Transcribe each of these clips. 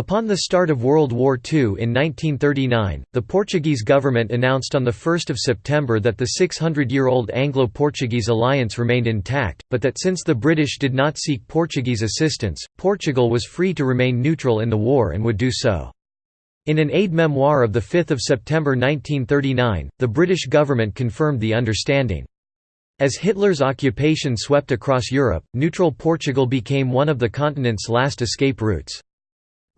Upon the start of World War II in 1939, the Portuguese government announced on 1 September that the 600-year-old Anglo-Portuguese alliance remained intact, but that since the British did not seek Portuguese assistance, Portugal was free to remain neutral in the war and would do so. In an aide-memoire of 5 September 1939, the British government confirmed the understanding. As Hitler's occupation swept across Europe, neutral Portugal became one of the continent's last escape routes.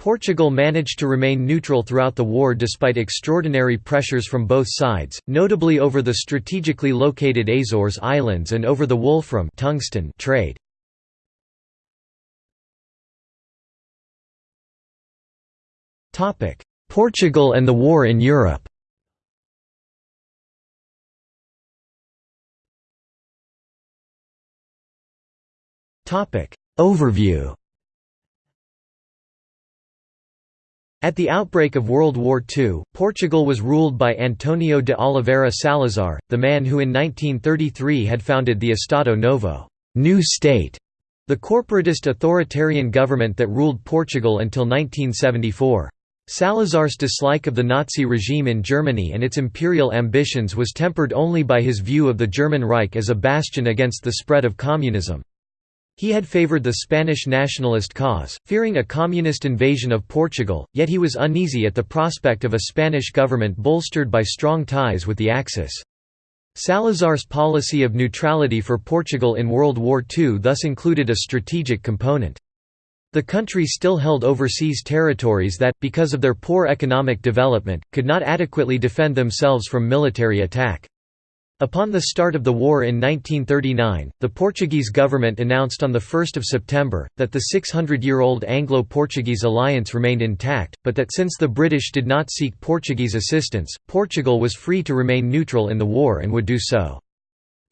Portugal managed to remain neutral throughout the war despite extraordinary pressures from both sides, notably over the strategically located Azores Islands and over the wolfram tungsten trade. Portugal and the war in Europe Overview At the outbreak of World War II, Portugal was ruled by Antonio de Oliveira Salazar, the man who in 1933 had founded the Estado Novo new state", the corporatist authoritarian government that ruled Portugal until 1974. Salazar's dislike of the Nazi regime in Germany and its imperial ambitions was tempered only by his view of the German Reich as a bastion against the spread of communism. He had favoured the Spanish nationalist cause, fearing a communist invasion of Portugal, yet he was uneasy at the prospect of a Spanish government bolstered by strong ties with the Axis. Salazar's policy of neutrality for Portugal in World War II thus included a strategic component. The country still held overseas territories that, because of their poor economic development, could not adequately defend themselves from military attack. Upon the start of the war in 1939, the Portuguese government announced on 1 September, that the 600-year-old Anglo-Portuguese alliance remained intact, but that since the British did not seek Portuguese assistance, Portugal was free to remain neutral in the war and would do so.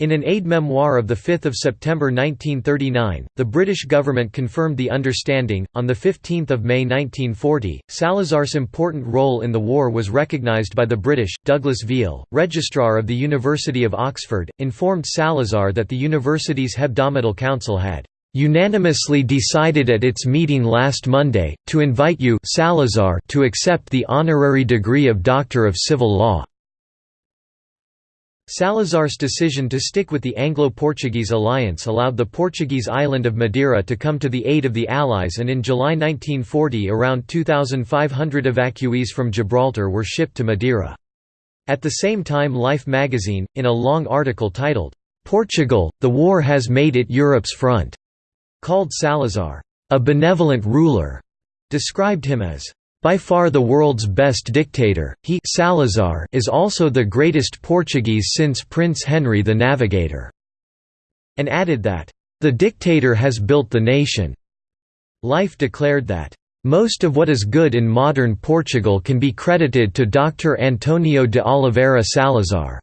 In an aide-memoire of 5 September 1939, the British government confirmed the understanding. On 15 May 1940, Salazar's important role in the war was recognised by the British. Douglas Veale, Registrar of the University of Oxford, informed Salazar that the university's Hebdomadal Council had unanimously decided at its meeting last Monday, to invite you Salazar to accept the honorary degree of Doctor of Civil Law. Salazar's decision to stick with the Anglo-Portuguese alliance allowed the Portuguese island of Madeira to come to the aid of the Allies and in July 1940 around 2,500 evacuees from Gibraltar were shipped to Madeira. At the same time Life magazine, in a long article titled, "'Portugal, the war has made it Europe's front' called Salazar, "'a benevolent ruler' described him as by far the world's best dictator, he Salazar is also the greatest Portuguese since Prince Henry the Navigator", and added that, "...the dictator has built the nation." Life declared that, "...most of what is good in modern Portugal can be credited to Dr. Antonio de Oliveira Salazar."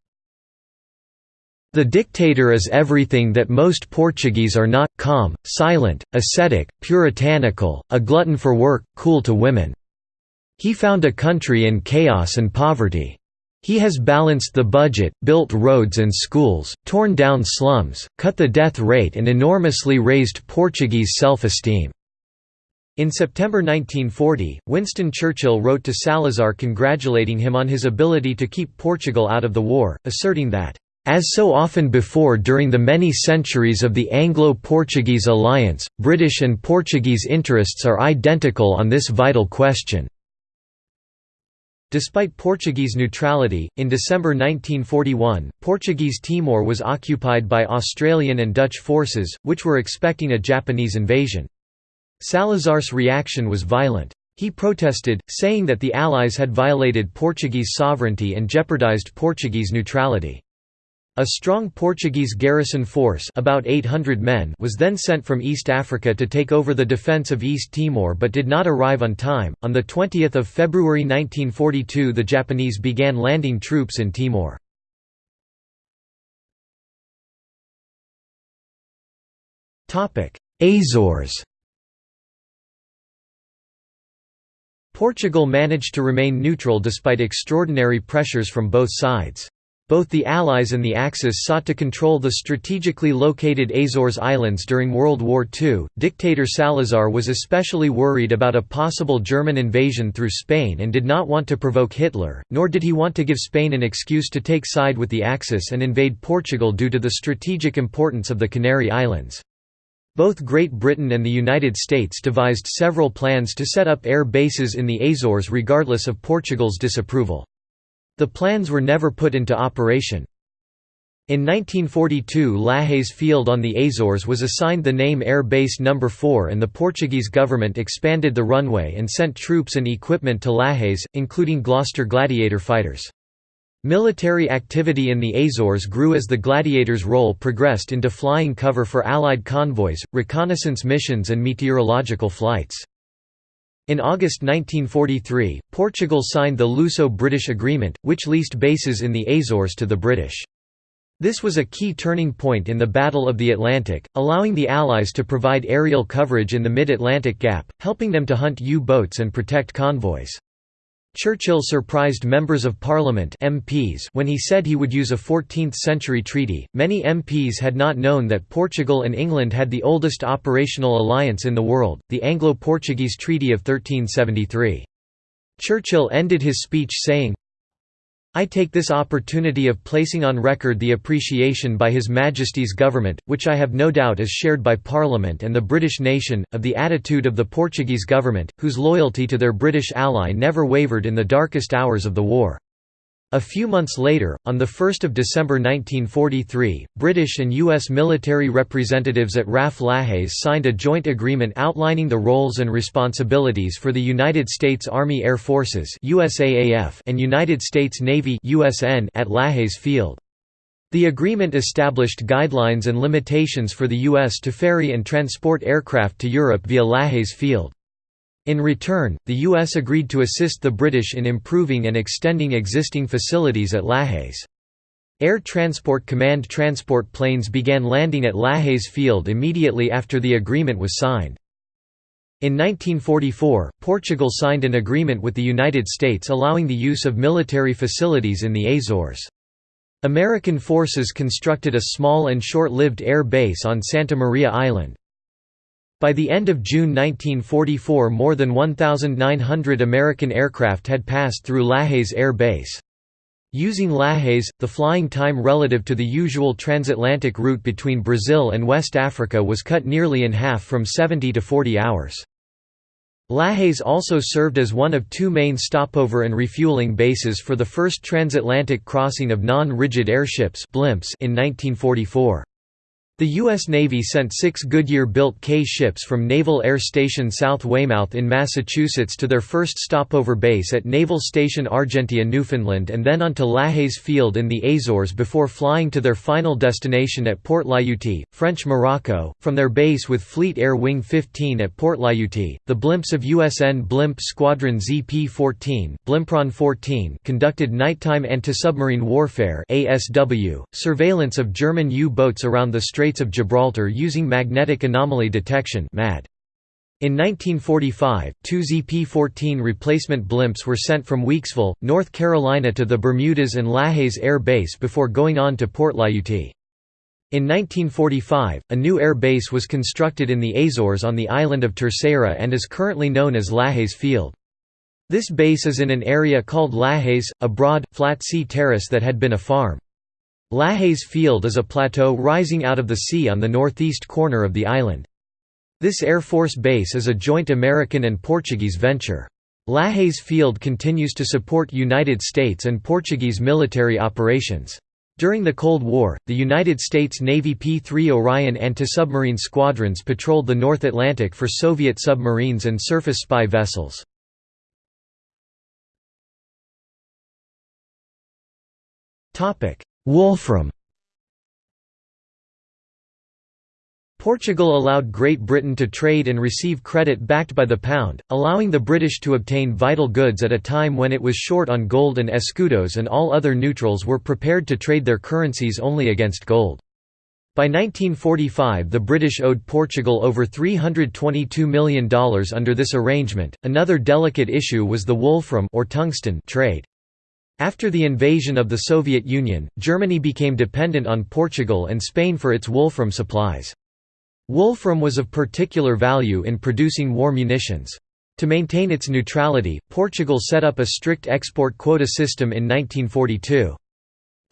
The dictator is everything that most Portuguese are not, calm, silent, ascetic, puritanical, a glutton for work, cool to women. He found a country in chaos and poverty. He has balanced the budget, built roads and schools, torn down slums, cut the death rate and enormously raised Portuguese self-esteem." In September 1940, Winston Churchill wrote to Salazar congratulating him on his ability to keep Portugal out of the war, asserting that, as so often before during the many centuries of the Anglo-Portuguese alliance, British and Portuguese interests are identical on this vital question. Despite Portuguese neutrality, in December 1941, Portuguese Timor was occupied by Australian and Dutch forces, which were expecting a Japanese invasion. Salazar's reaction was violent. He protested, saying that the Allies had violated Portuguese sovereignty and jeopardized Portuguese neutrality. A strong Portuguese garrison force about 800 men was then sent from East Africa to take over the defence of East Timor but did not arrive on time. On 20 February 1942 the Japanese began landing troops in Timor. Azores Portugal managed to remain neutral despite extraordinary pressures from both sides. Both the Allies and the Axis sought to control the strategically located Azores Islands during World War II. Dictator Salazar was especially worried about a possible German invasion through Spain and did not want to provoke Hitler, nor did he want to give Spain an excuse to take side with the Axis and invade Portugal due to the strategic importance of the Canary Islands. Both Great Britain and the United States devised several plans to set up air bases in the Azores regardless of Portugal's disapproval. The plans were never put into operation. In 1942 Lajes Field on the Azores was assigned the name Air Base No. 4 and the Portuguese government expanded the runway and sent troops and equipment to Lajes, including Gloster Gladiator fighters. Military activity in the Azores grew as the Gladiator's role progressed into flying cover for Allied convoys, reconnaissance missions and meteorological flights. In August 1943, Portugal signed the Luso-British Agreement, which leased bases in the Azores to the British. This was a key turning point in the Battle of the Atlantic, allowing the Allies to provide aerial coverage in the mid-Atlantic Gap, helping them to hunt U-boats and protect convoys. Churchill surprised members of parliament MPs when he said he would use a 14th-century treaty. Many MPs had not known that Portugal and England had the oldest operational alliance in the world, the Anglo-Portuguese Treaty of 1373. Churchill ended his speech saying, I take this opportunity of placing on record the appreciation by His Majesty's government, which I have no doubt is shared by Parliament and the British nation, of the attitude of the Portuguese government, whose loyalty to their British ally never wavered in the darkest hours of the war. A few months later, on 1 December 1943, British and U.S. military representatives at RAF Lajes signed a joint agreement outlining the roles and responsibilities for the United States Army Air Forces and United States Navy at Lajes Field. The agreement established guidelines and limitations for the U.S. to ferry and transport aircraft to Europe via Lajes Field. In return, the U.S. agreed to assist the British in improving and extending existing facilities at Lajes. Air Transport Command transport planes began landing at Lajes Field immediately after the agreement was signed. In 1944, Portugal signed an agreement with the United States allowing the use of military facilities in the Azores. American forces constructed a small and short-lived air base on Santa Maria Island. By the end of June 1944 more than 1,900 American aircraft had passed through Lajes Air Base. Using Lajes, the flying time relative to the usual transatlantic route between Brazil and West Africa was cut nearly in half from 70 to 40 hours. Lajes also served as one of two main stopover and refueling bases for the first transatlantic crossing of non-rigid airships in 1944. The U.S. Navy sent six Goodyear-built K ships from Naval Air Station South Weymouth in Massachusetts to their first stopover base at Naval Station Argentia Newfoundland and then onto Lajes Field in the Azores before flying to their final destination at Port Lyautey, French Morocco. From their base with Fleet Air Wing 15 at Port Lyautey, the blimps of USN Blimp Squadron ZP-14 Blimpron 14 conducted nighttime anti-submarine warfare ASW, surveillance of German U-boats around the Strait Straits of Gibraltar using magnetic anomaly detection MAD. In 1945, two ZP-14 replacement blimps were sent from Weeksville, North Carolina to the Bermudas and Lajes Air Base before going on to Port Lyautey. In 1945, a new air base was constructed in the Azores on the island of Terceira and is currently known as Lajes Field. This base is in an area called Lajes, a broad, flat sea terrace that had been a farm. Lajes Field is a plateau rising out of the sea on the northeast corner of the island. This Air Force base is a joint American and Portuguese venture. Lajes Field continues to support United States and Portuguese military operations. During the Cold War, the United States Navy P-3 Orion anti-submarine squadrons patrolled the North Atlantic for Soviet submarines and surface spy vessels. Wolfram Portugal allowed Great Britain to trade and receive credit backed by the pound, allowing the British to obtain vital goods at a time when it was short on gold and escudos and all other neutrals were prepared to trade their currencies only against gold. By 1945 the British owed Portugal over $322 million under this arrangement. Another delicate issue was the wolfram or tungsten trade. After the invasion of the Soviet Union, Germany became dependent on Portugal and Spain for its wolfram supplies. Wolfram was of particular value in producing war munitions. To maintain its neutrality, Portugal set up a strict export quota system in 1942.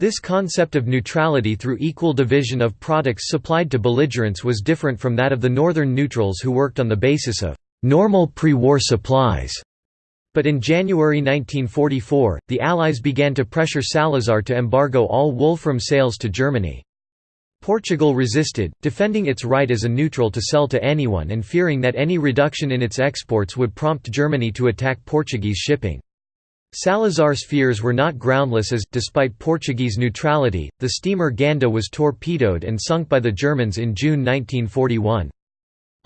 This concept of neutrality through equal division of products supplied to belligerents was different from that of the northern neutrals who worked on the basis of normal pre-war supplies. But in January 1944, the Allies began to pressure Salazar to embargo all wolfram sales to Germany. Portugal resisted, defending its right as a neutral to sell to anyone and fearing that any reduction in its exports would prompt Germany to attack Portuguese shipping. Salazar's fears were not groundless as, despite Portuguese neutrality, the steamer Ganda was torpedoed and sunk by the Germans in June 1941.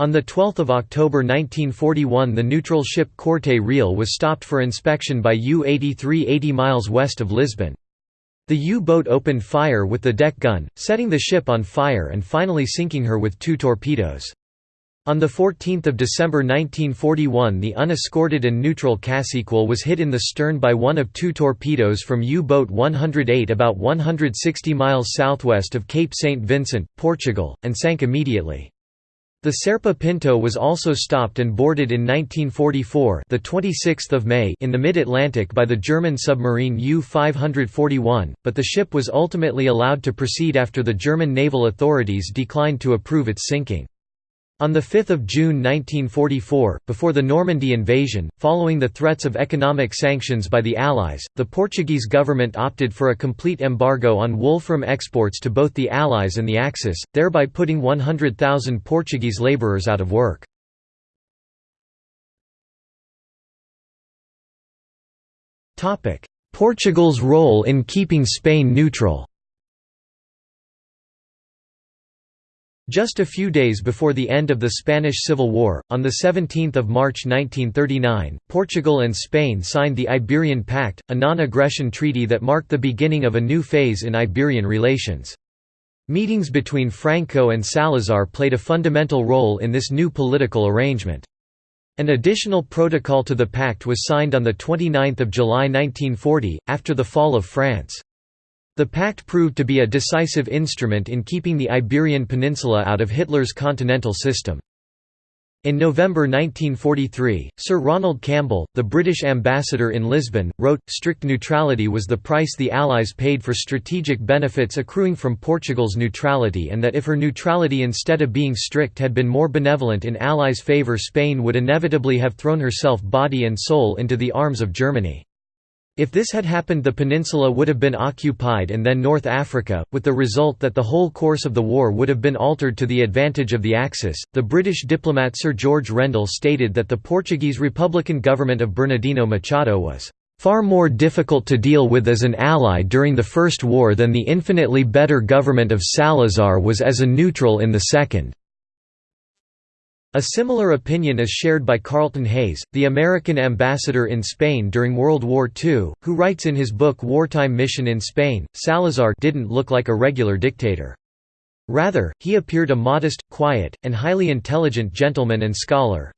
On 12 October 1941 the neutral ship Corte Real was stopped for inspection by U-83 80 miles west of Lisbon. The U-boat opened fire with the deck gun, setting the ship on fire and finally sinking her with two torpedoes. On 14 December 1941 the unescorted and neutral Cassequel was hit in the stern by one of two torpedoes from U-boat 108 about 160 miles southwest of Cape St. Vincent, Portugal, and sank immediately. The Serpa Pinto was also stopped and boarded in 1944 the 26th of May in the mid-Atlantic by the German submarine U-541, but the ship was ultimately allowed to proceed after the German naval authorities declined to approve its sinking. On 5 June 1944, before the Normandy invasion, following the threats of economic sanctions by the Allies, the Portuguese government opted for a complete embargo on wolfram exports to both the Allies and the Axis, thereby putting 100,000 Portuguese labourers out of work. Portugal's role in keeping Spain neutral Just a few days before the end of the Spanish Civil War, on 17 March 1939, Portugal and Spain signed the Iberian Pact, a non-aggression treaty that marked the beginning of a new phase in Iberian relations. Meetings between Franco and Salazar played a fundamental role in this new political arrangement. An additional protocol to the pact was signed on 29 July 1940, after the fall of France. The pact proved to be a decisive instrument in keeping the Iberian Peninsula out of Hitler's continental system. In November 1943, Sir Ronald Campbell, the British ambassador in Lisbon, wrote, strict neutrality was the price the Allies paid for strategic benefits accruing from Portugal's neutrality and that if her neutrality instead of being strict had been more benevolent in Allies' favour Spain would inevitably have thrown herself body and soul into the arms of Germany. If this had happened the peninsula would have been occupied and then North Africa, with the result that the whole course of the war would have been altered to the advantage of the Axis. The British diplomat Sir George Rendel stated that the Portuguese Republican government of Bernardino Machado was far more difficult to deal with as an ally during the First War than the infinitely better government of Salazar was as a neutral in the Second. A similar opinion is shared by Carlton Hayes, the American ambassador in Spain during World War II, who writes in his book Wartime Mission in Spain, Salazar didn't look like a regular dictator. Rather, he appeared a modest, quiet, and highly intelligent gentleman and scholar,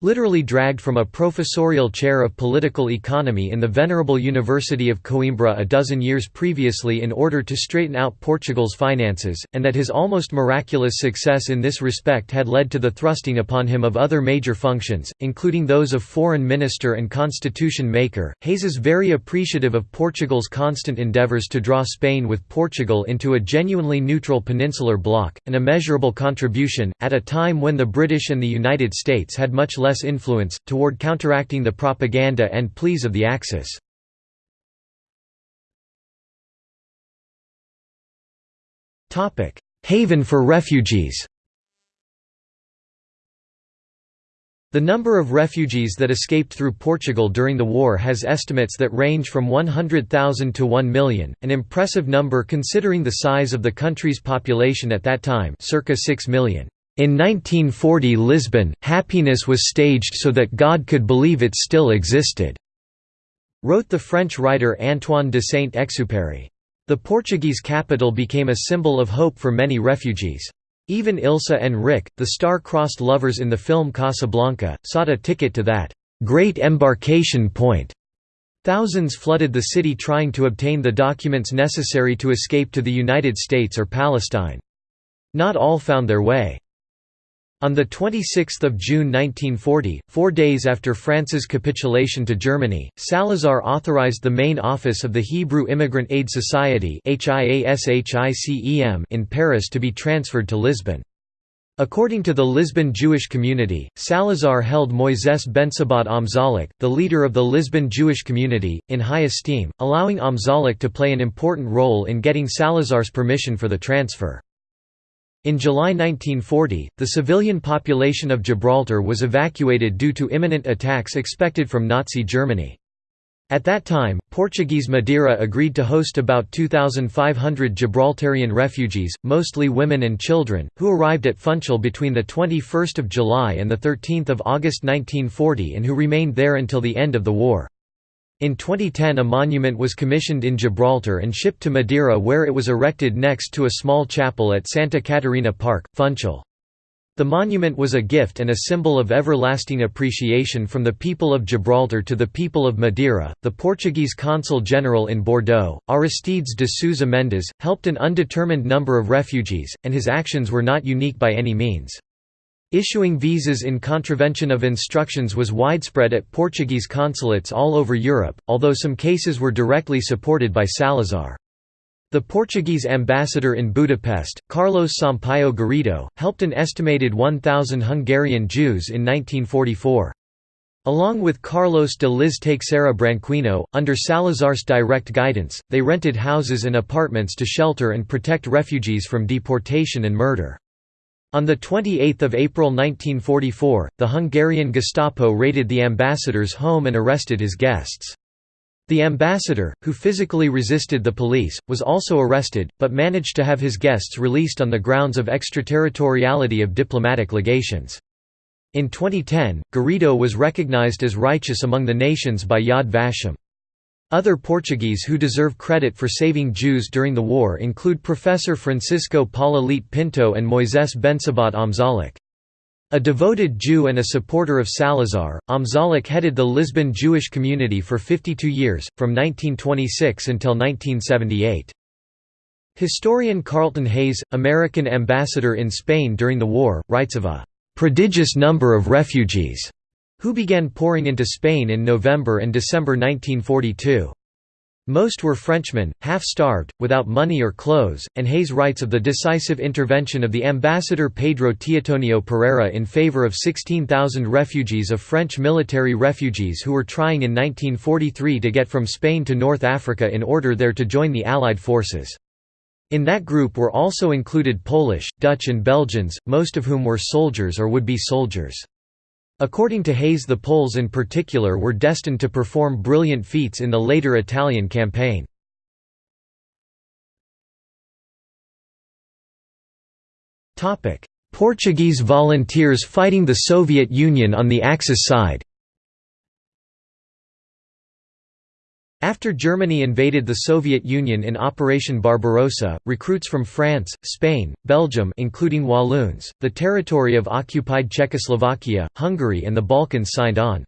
Literally dragged from a professorial chair of political economy in the venerable University of Coimbra a dozen years previously in order to straighten out Portugal's finances, and that his almost miraculous success in this respect had led to the thrusting upon him of other major functions, including those of foreign minister and constitution maker. Hayes is very appreciative of Portugal's constant endeavours to draw Spain with Portugal into a genuinely neutral peninsular bloc, an immeasurable contribution, at a time when the British and the United States had much less less influence, toward counteracting the propaganda and pleas of the Axis. Haven for refugees The number of refugees that escaped through Portugal during the war has estimates that range from 100,000 to 1 million, an impressive number considering the size of the country's population at that time circa 6 million. In 1940 Lisbon, happiness was staged so that God could believe it still existed, wrote the French writer Antoine de Saint-Exupéry. The Portuguese capital became a symbol of hope for many refugees. Even Ilsa and Rick, the star-crossed lovers in the film Casablanca, sought a ticket to that great embarkation point." point Thousands flooded the city trying to obtain the documents necessary to escape to the United States or Palestine. Not all found their way. On 26 June 1940, four days after France's capitulation to Germany, Salazar authorized the main office of the Hebrew Immigrant Aid Society in Paris to be transferred to Lisbon. According to the Lisbon Jewish community, Salazar held Moisés Bensabat Amzalek, the leader of the Lisbon Jewish community, in high esteem, allowing Amzalek to play an important role in getting Salazar's permission for the transfer. In July 1940, the civilian population of Gibraltar was evacuated due to imminent attacks expected from Nazi Germany. At that time, Portuguese Madeira agreed to host about 2,500 Gibraltarian refugees, mostly women and children, who arrived at Funchal between 21 July and 13 August 1940 and who remained there until the end of the war. In 2010 a monument was commissioned in Gibraltar and shipped to Madeira where it was erected next to a small chapel at Santa Catarina Park, Funchal. The monument was a gift and a symbol of everlasting appreciation from the people of Gibraltar to the people of Madeira. The Portuguese consul general in Bordeaux, Aristides de Sousa Mendes, helped an undetermined number of refugees, and his actions were not unique by any means. Issuing visas in contravention of instructions was widespread at Portuguese consulates all over Europe, although some cases were directly supported by Salazar. The Portuguese ambassador in Budapest, Carlos Sampaio Garrido, helped an estimated 1,000 Hungarian Jews in 1944. Along with Carlos de Liz Teixeira Branquinho, under Salazar's direct guidance, they rented houses and apartments to shelter and protect refugees from deportation and murder. On 28 April 1944, the Hungarian Gestapo raided the ambassador's home and arrested his guests. The ambassador, who physically resisted the police, was also arrested, but managed to have his guests released on the grounds of extraterritoriality of diplomatic legations. In 2010, Garrido was recognized as righteous among the nations by Yad Vashem. Other Portuguese who deserve credit for saving Jews during the war include Professor Francisco Paula Leite Pinto and Moisés Bensabat Amzalek. A devoted Jew and a supporter of Salazar, Amzalek headed the Lisbon Jewish community for 52 years, from 1926 until 1978. Historian Carlton Hayes, American ambassador in Spain during the war, writes of a "...prodigious number of refugees." Who began pouring into Spain in November and December 1942. Most were Frenchmen, half-starved, without money or clothes, and Hayes writes of the decisive intervention of the ambassador Pedro Teotonio Pereira in favor of 16,000 refugees of French military refugees who were trying in 1943 to get from Spain to North Africa in order there to join the Allied forces. In that group were also included Polish, Dutch and Belgians, most of whom were soldiers or would-be soldiers. According to Hayes the Poles in particular were destined to perform brilliant feats in the later Italian campaign. Portuguese volunteers fighting the Soviet Union on the Axis side After Germany invaded the Soviet Union in Operation Barbarossa, recruits from France, Spain, Belgium including Walloons, the territory of occupied Czechoslovakia, Hungary and the Balkans signed on.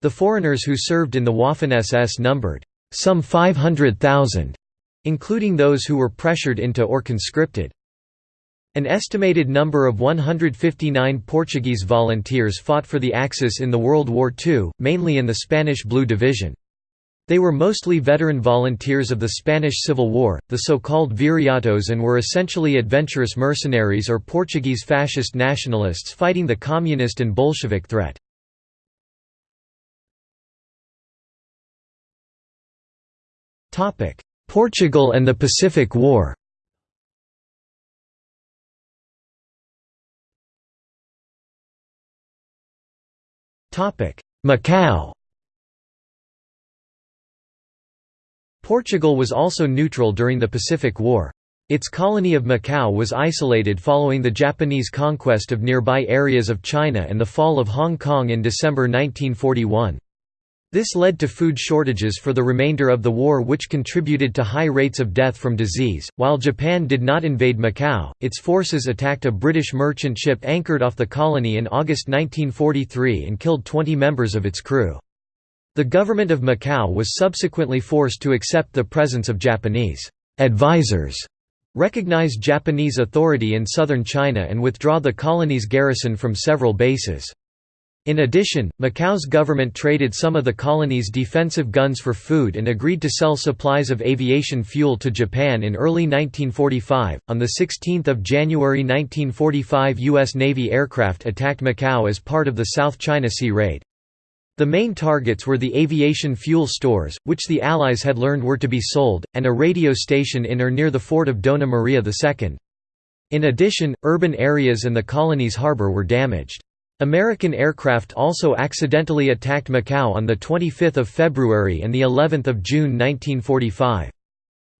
The foreigners who served in the Waffen-SS numbered some 500,000, including those who were pressured into or conscripted. An estimated number of 159 Portuguese volunteers fought for the Axis in the World War II, mainly in the Spanish Blue Division. They were mostly veteran volunteers of the Spanish Civil War, the so-called viriatos and were essentially adventurous mercenaries or Portuguese fascist nationalists fighting the communist and Bolshevik threat. Portugal and the Pacific War Macau Portugal was also neutral during the Pacific War. Its colony of Macau was isolated following the Japanese conquest of nearby areas of China and the fall of Hong Kong in December 1941. This led to food shortages for the remainder of the war which contributed to high rates of death from disease. While Japan did not invade Macau, its forces attacked a British merchant ship anchored off the colony in August 1943 and killed 20 members of its crew. The government of Macau was subsequently forced to accept the presence of Japanese advisors, recognize Japanese authority in southern China and withdraw the colony's garrison from several bases. In addition, Macau's government traded some of the colony's defensive guns for food and agreed to sell supplies of aviation fuel to Japan in early 1945. On the 16th of January 1945, US Navy aircraft attacked Macau as part of the South China Sea raid. The main targets were the aviation fuel stores, which the Allies had learned were to be sold, and a radio station in or near the fort of Dona Maria II. In addition, urban areas and the colony's harbor were damaged. American aircraft also accidentally attacked Macau on 25 February and of June 1945.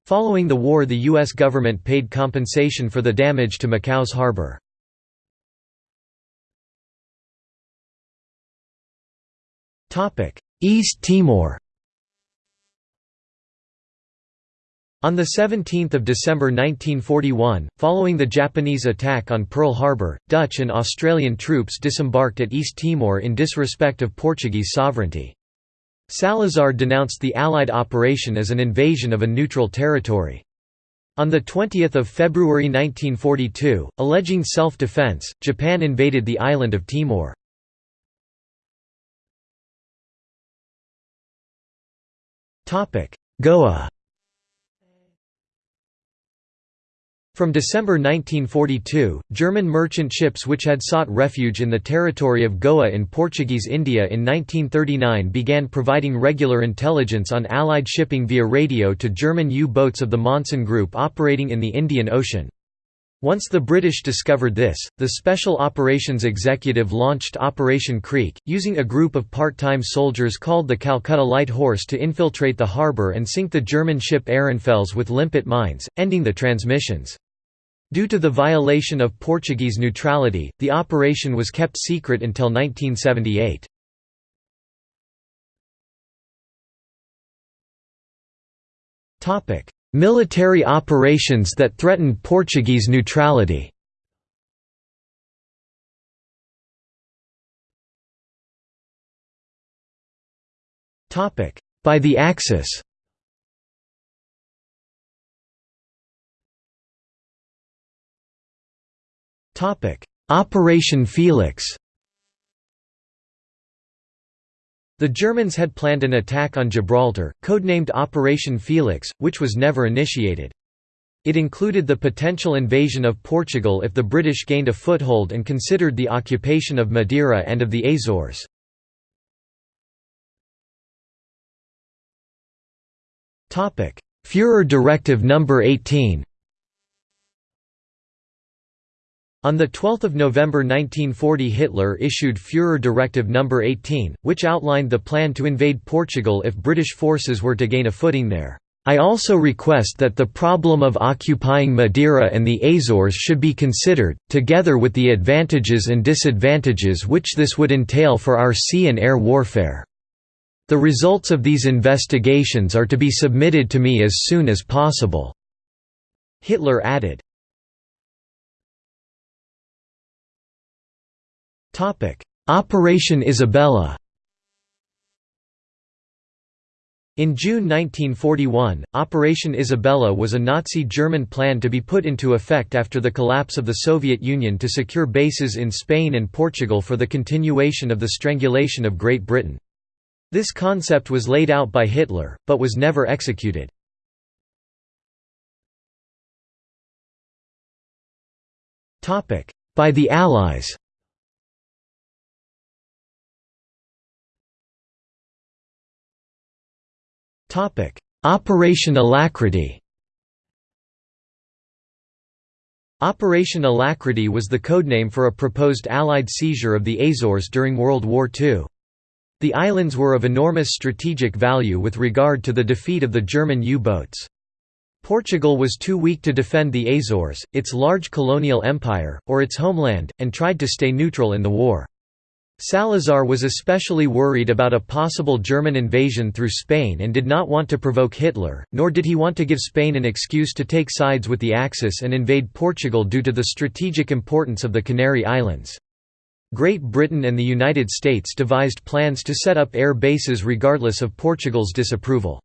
Following the war the U.S. government paid compensation for the damage to Macau's harbor. East Timor On 17 December 1941, following the Japanese attack on Pearl Harbor, Dutch and Australian troops disembarked at East Timor in disrespect of Portuguese sovereignty. Salazar denounced the Allied operation as an invasion of a neutral territory. On 20 February 1942, alleging self-defense, Japan invaded the island of Timor. Goa From December 1942, German merchant ships which had sought refuge in the territory of Goa in Portuguese India in 1939 began providing regular intelligence on Allied shipping via radio to German U-boats of the Monsun Group operating in the Indian Ocean. Once the British discovered this, the Special Operations Executive launched Operation Creek, using a group of part-time soldiers called the Calcutta Light Horse to infiltrate the harbour and sink the German ship Ehrenfels with limpet mines, ending the transmissions. Due to the violation of Portuguese neutrality, the operation was kept secret until 1978. Military operations that threatened Portuguese neutrality. By the Axis. Operation Felix The Germans had planned an attack on Gibraltar, codenamed Operation Felix, which was never initiated. It included the potential invasion of Portugal if the British gained a foothold and considered the occupation of Madeira and of the Azores. Führer Directive No. 18 On 12 November 1940 Hitler issued Führer Directive No. 18, which outlined the plan to invade Portugal if British forces were to gain a footing there. I also request that the problem of occupying Madeira and the Azores should be considered, together with the advantages and disadvantages which this would entail for our sea and air warfare. The results of these investigations are to be submitted to me as soon as possible." Hitler added. Operation Isabella In June 1941, Operation Isabella was a Nazi German plan to be put into effect after the collapse of the Soviet Union to secure bases in Spain and Portugal for the continuation of the strangulation of Great Britain. This concept was laid out by Hitler, but was never executed. By the Allies Operation Alacrity Operation Alacrity was the codename for a proposed Allied seizure of the Azores during World War II. The islands were of enormous strategic value with regard to the defeat of the German U-boats. Portugal was too weak to defend the Azores, its large colonial empire, or its homeland, and tried to stay neutral in the war. Salazar was especially worried about a possible German invasion through Spain and did not want to provoke Hitler, nor did he want to give Spain an excuse to take sides with the Axis and invade Portugal due to the strategic importance of the Canary Islands. Great Britain and the United States devised plans to set up air bases regardless of Portugal's disapproval.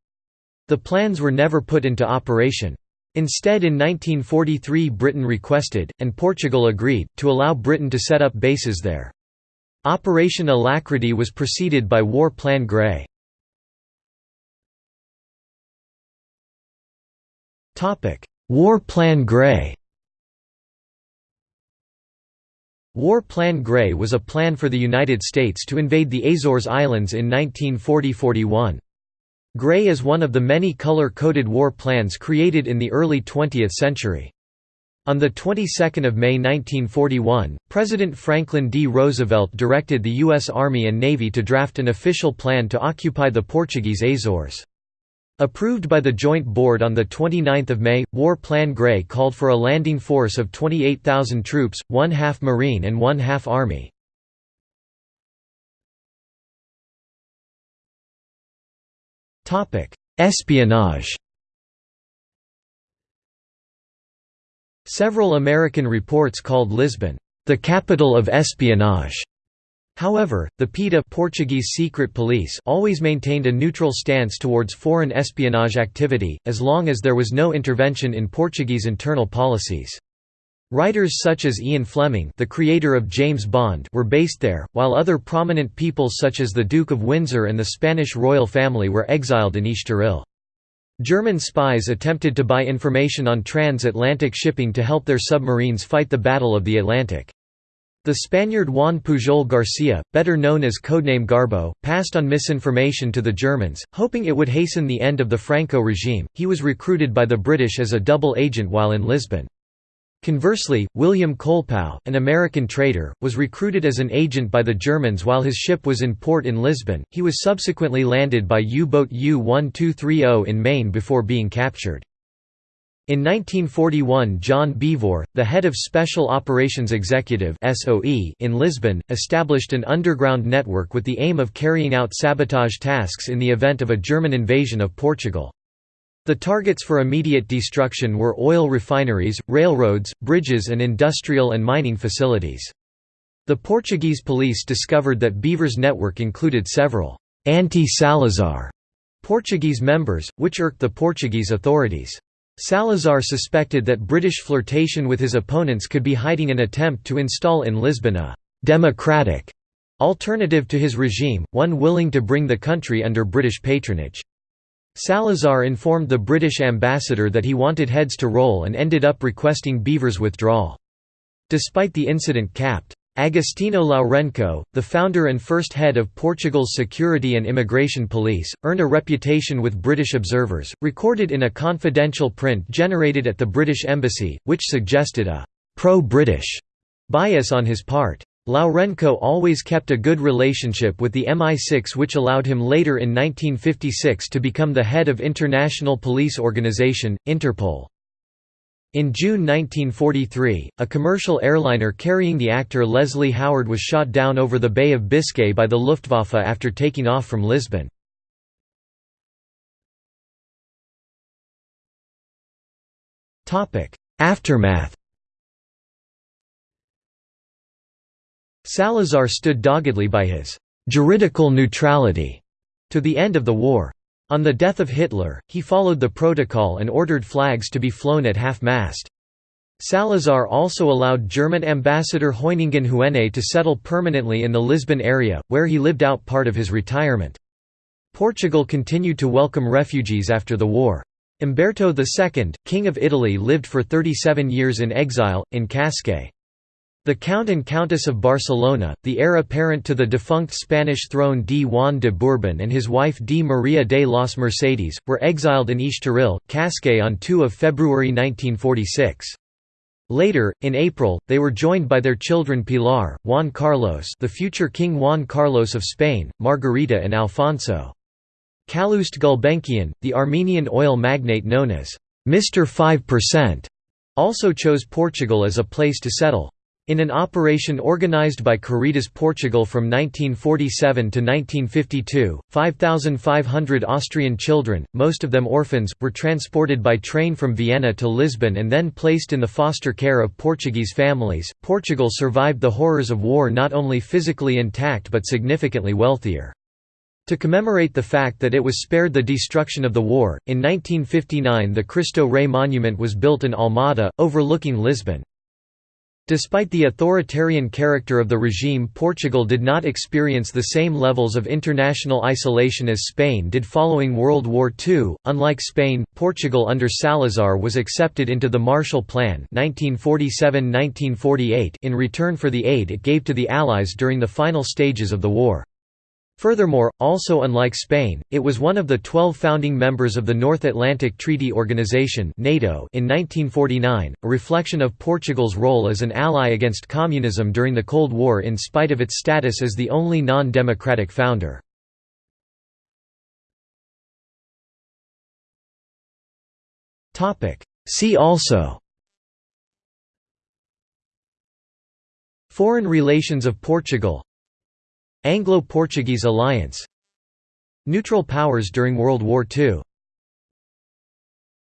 The plans were never put into operation. Instead in 1943 Britain requested, and Portugal agreed, to allow Britain to set up bases there. Operation Alacrity was preceded by War Plan Grey. War Plan Grey War Plan Grey was a plan for the United States to invade the Azores Islands in 1940–41. Grey is one of the many color-coded war plans created in the early 20th century. On the 22nd of May 1941, President Franklin D. Roosevelt directed the U.S. Army and Navy to draft an official plan to occupy the Portuguese Azores. Approved by the Joint Board on 29 May, War Plan Grey called for a landing force of 28,000 troops, one-half Marine and one-half Army. Espionage Several American reports called Lisbon, "...the capital of espionage", However, the PIDE Portuguese secret police always maintained a neutral stance towards foreign espionage activity, as long as there was no intervention in Portuguese internal policies. Writers such as Ian Fleming the creator of James Bond were based there, while other prominent people such as the Duke of Windsor and the Spanish royal family were exiled in Estoril. German spies attempted to buy information on transatlantic shipping to help their submarines fight the Battle of the Atlantic. The Spaniard Juan Pujol Garcia, better known as codename Garbo, passed on misinformation to the Germans, hoping it would hasten the end of the Franco regime. He was recruited by the British as a double agent while in Lisbon. Conversely, William Colepaugh, an American trader, was recruited as an agent by the Germans while his ship was in port in Lisbon. He was subsequently landed by U-boat U-1230 in Maine before being captured. In 1941 John Beevor, the head of Special Operations Executive in Lisbon, established an underground network with the aim of carrying out sabotage tasks in the event of a German invasion of Portugal. The targets for immediate destruction were oil refineries, railroads, bridges and industrial and mining facilities. The Portuguese police discovered that Beevor's network included several «anti-Salazar» Portuguese members, which irked the Portuguese authorities. Salazar suspected that British flirtation with his opponents could be hiding an attempt to install in Lisbon a «democratic» alternative to his regime, one willing to bring the country under British patronage. Salazar informed the British ambassador that he wanted heads to roll and ended up requesting Beevor's withdrawal. Despite the incident capped Agostinho Lourenço, the founder and first head of Portugal's Security and Immigration Police, earned a reputation with British observers, recorded in a confidential print generated at the British Embassy, which suggested a «pro-British» bias on his part. Lourenço always kept a good relationship with the MI6 which allowed him later in 1956 to become the head of International Police Organization, Interpol. In June 1943, a commercial airliner carrying the actor Leslie Howard was shot down over the Bay of Biscay by the Luftwaffe after taking off from Lisbon. Aftermath Salazar stood doggedly by his «juridical neutrality» to the end of the war. On the death of Hitler, he followed the protocol and ordered flags to be flown at half-mast. Salazar also allowed German ambassador Hoyningen Huene to settle permanently in the Lisbon area, where he lived out part of his retirement. Portugal continued to welcome refugees after the war. Umberto II, King of Italy lived for 37 years in exile, in Cascais. The Count and Countess of Barcelona, the heir apparent to the defunct Spanish throne D. Juan de Bourbon and his wife D. Maria de los Mercedes, were exiled in Estoril, Cascais on 2 February 1946. Later, in April, they were joined by their children Pilar, Juan Carlos the future King Juan Carlos of Spain, Margarita and Alfonso. Calouste Gulbenkian, the Armenian oil magnate known as Mr. 5%, also chose Portugal as a place to settle. In an operation organized by Caritas Portugal from 1947 to 1952, 5,500 Austrian children, most of them orphans, were transported by train from Vienna to Lisbon and then placed in the foster care of Portuguese families. Portugal survived the horrors of war not only physically intact but significantly wealthier. To commemorate the fact that it was spared the destruction of the war, in 1959 the Cristo Rei monument was built in Almada, overlooking Lisbon. Despite the authoritarian character of the regime Portugal did not experience the same levels of international isolation as Spain did following World War II. Unlike Spain, Portugal under Salazar was accepted into the Marshall Plan 1947–1948 in return for the aid it gave to the Allies during the final stages of the war. Furthermore, also unlike Spain, it was one of the 12 founding members of the North Atlantic Treaty Organization (NATO) in 1949, a reflection of Portugal's role as an ally against communism during the Cold War in spite of its status as the only non-democratic founder. Topic: See also Foreign relations of Portugal Anglo-Portuguese alliance. Neutral powers during World War II